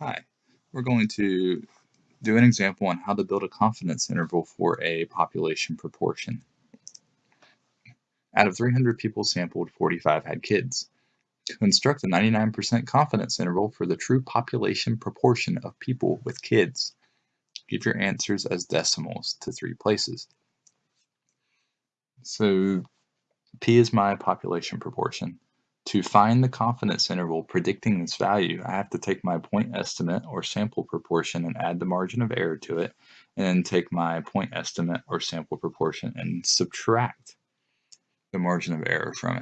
Hi, we're going to do an example on how to build a confidence interval for a population proportion. Out of 300 people sampled, 45 had kids. Construct a 99% confidence interval for the true population proportion of people with kids. Give your answers as decimals to three places. So P is my population proportion. To find the confidence interval predicting this value, I have to take my point estimate or sample proportion and add the margin of error to it, and then take my point estimate or sample proportion and subtract the margin of error from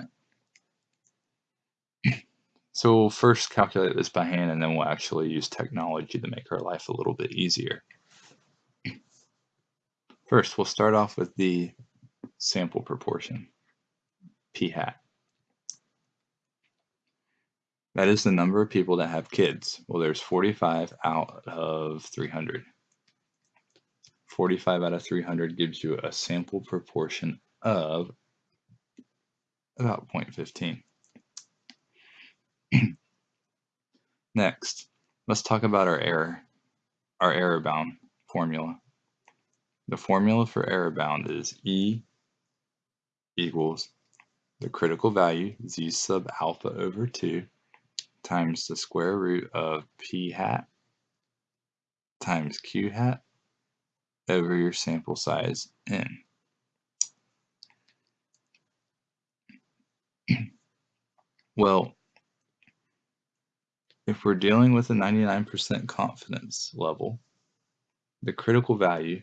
it. So we'll first calculate this by hand and then we'll actually use technology to make our life a little bit easier. First, we'll start off with the sample proportion, p hat. That is the number of people that have kids. Well, there's 45 out of 300. 45 out of 300 gives you a sample proportion of about 0.15. Next, let's talk about our error, our error bound formula. The formula for error bound is E equals the critical value, z sub alpha over 2, times the square root of p hat times q hat over your sample size n. well, if we're dealing with a 99% confidence level, the critical value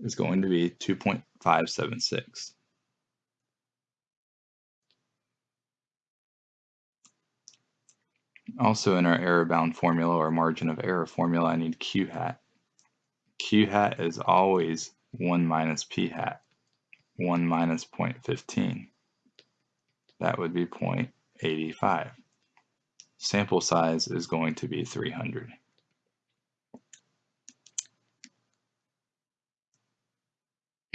is going to be 2.576. Also in our error bound formula or margin of error formula, I need q hat. q hat is always 1 minus p hat, 1 minus 0.15. That would be 0.85. Sample size is going to be 300.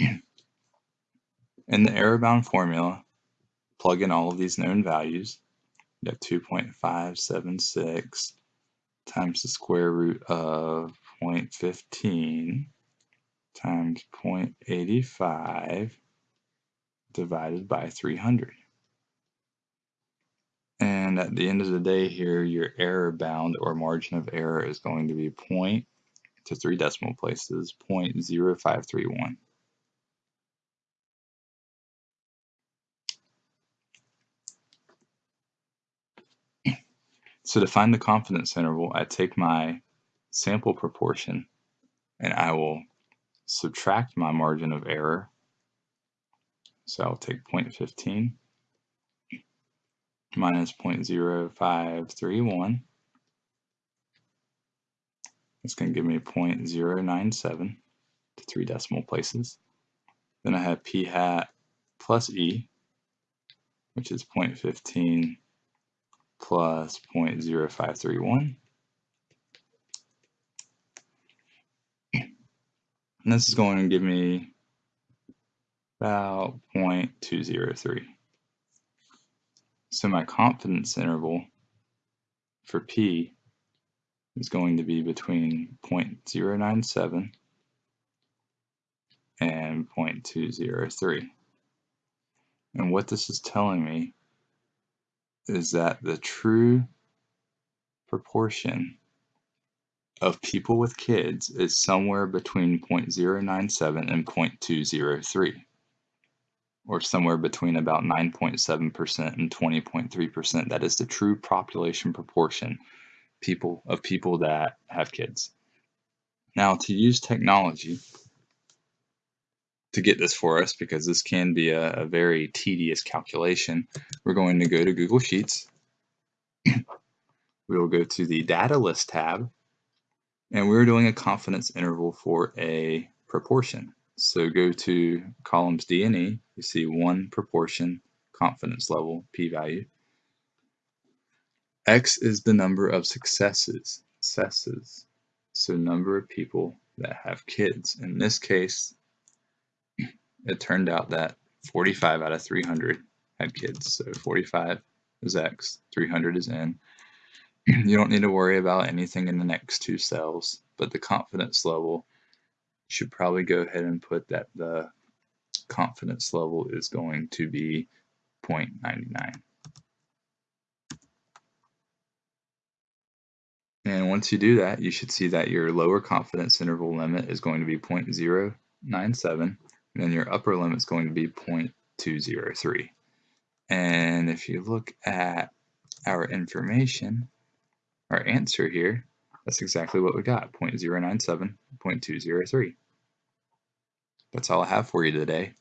In the error bound formula, plug in all of these known values you have 2.576 times the square root of 0.15 times 0.85 divided by 300. And at the end of the day here, your error bound or margin of error is going to be point to three decimal places, 0.0531. So to find the confidence interval, I take my sample proportion and I will subtract my margin of error. So I'll take 0.15 minus 0.0531. It's going to give me 0.097 to three decimal places. Then I have p hat plus e, which is 0.15 plus 0.0531. And this is going to give me about 0.203. So my confidence interval for P is going to be between 0.097 and 0.203. And what this is telling me is that the true proportion of people with kids is somewhere between 0.097 and 0.203 or somewhere between about 9.7% and 20.3%. That is the true population proportion people of people that have kids. Now to use technology to get this for us because this can be a, a very tedious calculation, we're going to go to Google Sheets. we will go to the data list tab and we're doing a confidence interval for a proportion. So go to columns D and E, you see one proportion confidence level p-value. X is the number of successes, successes, so number of people that have kids. In this case, it turned out that 45 out of 300 had kids. So 45 is X, 300 is N. you don't need to worry about anything in the next two cells, but the confidence level should probably go ahead and put that the confidence level is going to be 0.99. And once you do that, you should see that your lower confidence interval limit is going to be 0.097, and then your upper limit is going to be 0.203. And if you look at our information, our answer here, that's exactly what we got, 0.097, 0.203. That's all I have for you today.